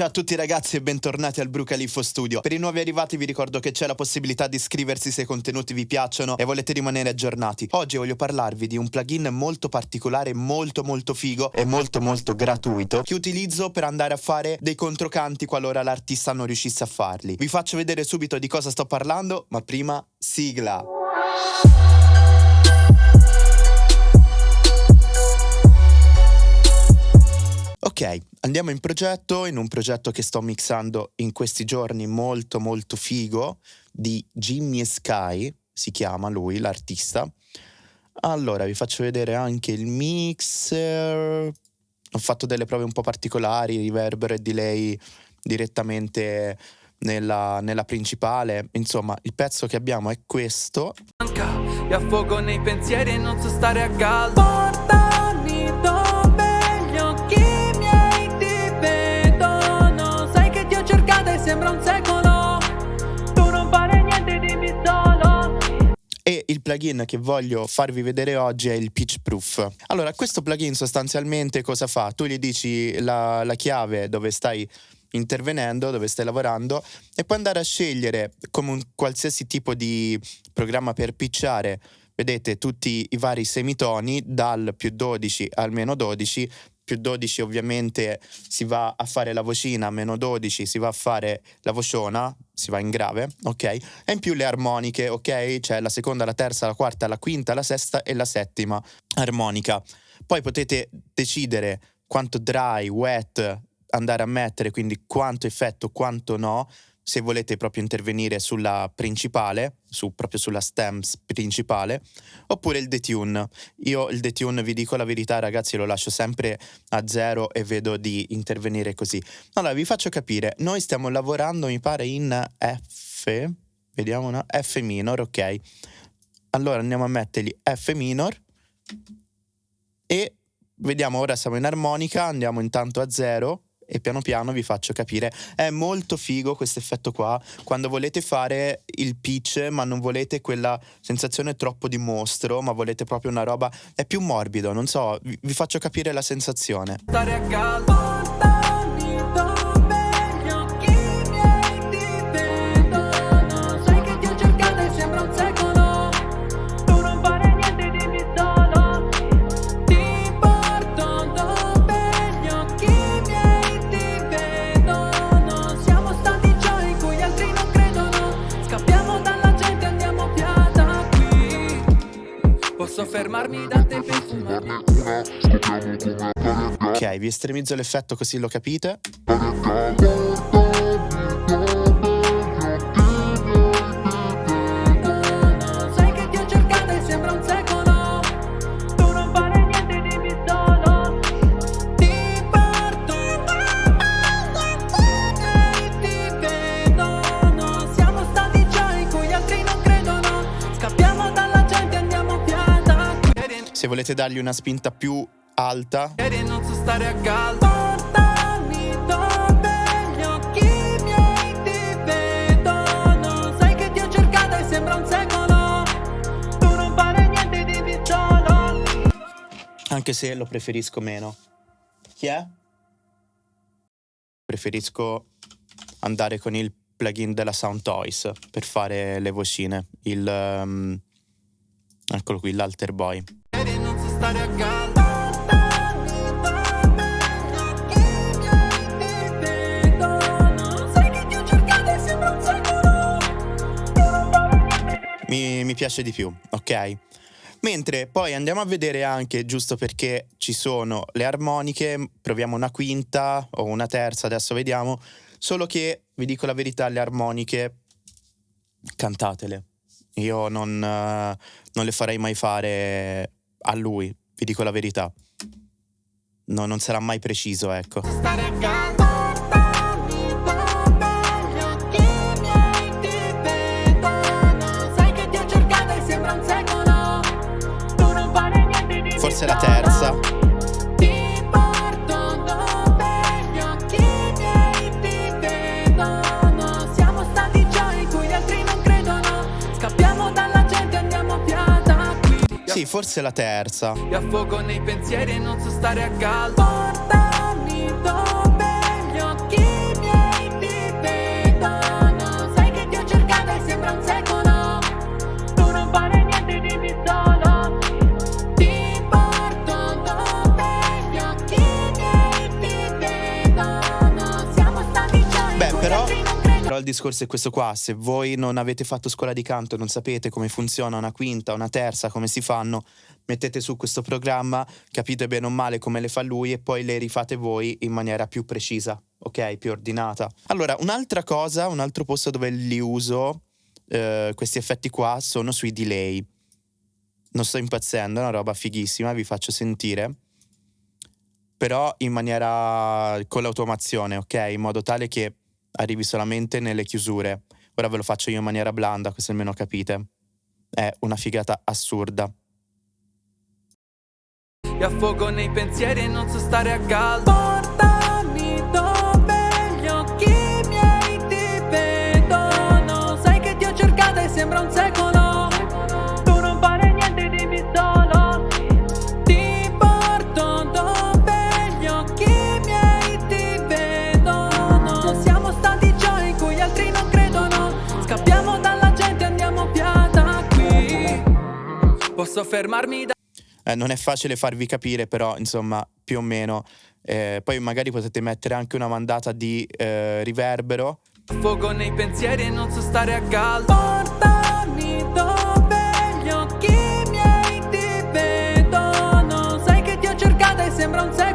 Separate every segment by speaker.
Speaker 1: Ciao a tutti ragazzi e bentornati al Brucalifo Studio. Per i nuovi arrivati vi ricordo che c'è la possibilità di iscriversi se i contenuti vi piacciono e volete rimanere aggiornati. Oggi voglio parlarvi di un plugin molto particolare, molto molto figo e molto molto gratuito che utilizzo per andare a fare dei controcanti qualora l'artista non riuscisse a farli. Vi faccio vedere subito di cosa sto parlando, ma prima sigla. Andiamo in progetto, in un progetto che sto mixando in questi giorni molto molto figo di Jimmy Sky, si chiama lui, l'artista. Allora, vi faccio vedere anche il mixer. Ho fatto delle prove un po' particolari, riverbero e delay direttamente nella, nella principale. Insomma, il pezzo che abbiamo è questo. Mi affogo nei pensieri e non so stare a caldo. Plugin che voglio farvi vedere oggi è il Pitch Proof. Allora, questo plugin sostanzialmente cosa fa? Tu gli dici la, la chiave dove stai intervenendo, dove stai lavorando e puoi andare a scegliere come un qualsiasi tipo di programma per pitchare vedete tutti i vari semitoni dal più 12 al meno 12 più 12 ovviamente si va a fare la vocina, meno 12 si va a fare la vociona, si va in grave, ok? E in più le armoniche, ok? C'è la seconda, la terza, la quarta, la quinta, la sesta e la settima armonica. Poi potete decidere quanto dry, wet andare a mettere, quindi quanto effetto, quanto no se volete proprio intervenire sulla principale, su, proprio sulla stems principale, oppure il detune. Io il detune, vi dico la verità ragazzi, lo lascio sempre a zero e vedo di intervenire così. Allora, vi faccio capire, noi stiamo lavorando, mi pare, in F, vediamo una, F minor, ok. Allora andiamo a mettergli F minor e vediamo, ora siamo in armonica, andiamo intanto a zero, e piano piano vi faccio capire. È molto figo questo effetto qua, quando volete fare il pitch ma non volete quella sensazione troppo di mostro, ma volete proprio una roba, è più morbido, non so, vi, vi faccio capire la sensazione. Stare a caldo. Fermarmi da te per Ok, vi estremizzo l'effetto così lo capite. Se volete dargli una spinta più alta. non so stare a caldo. Anche se lo preferisco meno. Chi è? Preferisco andare con il plugin della Sound Toys per fare le vocine. Il... Um, eccolo qui, l'Alter Boy stare a caldo Mi, mi piace di più, ok? Mentre poi andiamo a vedere anche, giusto perché ci sono le armoniche, proviamo una quinta o una terza, adesso vediamo, solo che, vi dico la verità, le armoniche cantatele. Io non, uh, non le farei mai fare a lui, vi dico la verità. No, non sarà mai preciso, ecco. Forse la terza. Sì, forse la terza. Mi affogo nei pensieri e non so stare a caldo. Il discorso è questo qua, se voi non avete fatto scuola di canto, non sapete come funziona una quinta, una terza, come si fanno, mettete su questo programma, capite bene o male come le fa lui e poi le rifate voi in maniera più precisa, ok? Più ordinata. Allora, un'altra cosa, un altro posto dove li uso, eh, questi effetti qua, sono sui delay. Non sto impazzendo, è una roba fighissima, vi faccio sentire però in maniera con l'automazione, ok? In modo tale che arrivi solamente nelle chiusure. Ora ve lo faccio io in maniera blanda, così almeno capite. È una figata assurda.
Speaker 2: E affogo nei pensieri e non so stare a caldo. Posso fermarmi da...
Speaker 1: Eh, non è facile farvi capire, però insomma, più o meno. Eh, poi magari potete mettere anche una mandata di eh, riverbero.
Speaker 2: Fuoco nei pensieri e non so stare a caldo. Portami dove gli occhi miei ti vedono. Sai che ti ho cercata e sembra un secolo.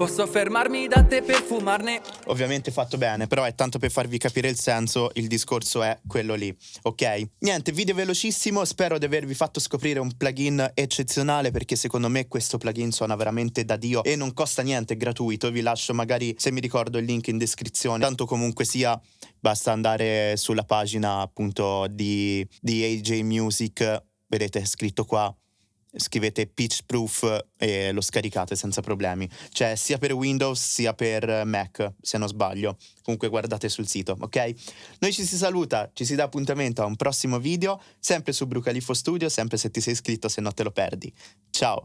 Speaker 2: Posso fermarmi da te per fumarne?
Speaker 1: Ovviamente fatto bene, però è tanto per farvi capire il senso, il discorso è quello lì, ok? Niente, video velocissimo, spero di avervi fatto scoprire un plugin eccezionale perché secondo me questo plugin suona veramente da Dio e non costa niente, è gratuito, vi lascio magari se mi ricordo il link in descrizione, tanto comunque sia basta andare sulla pagina appunto di, di AJ Music, vedete scritto qua scrivete pitch proof e lo scaricate senza problemi. C'è sia per Windows sia per Mac, se non sbaglio. Comunque guardate sul sito, ok? Noi ci si saluta, ci si dà appuntamento a un prossimo video, sempre su Brucalifo Studio, sempre se ti sei iscritto, se no te lo perdi. Ciao!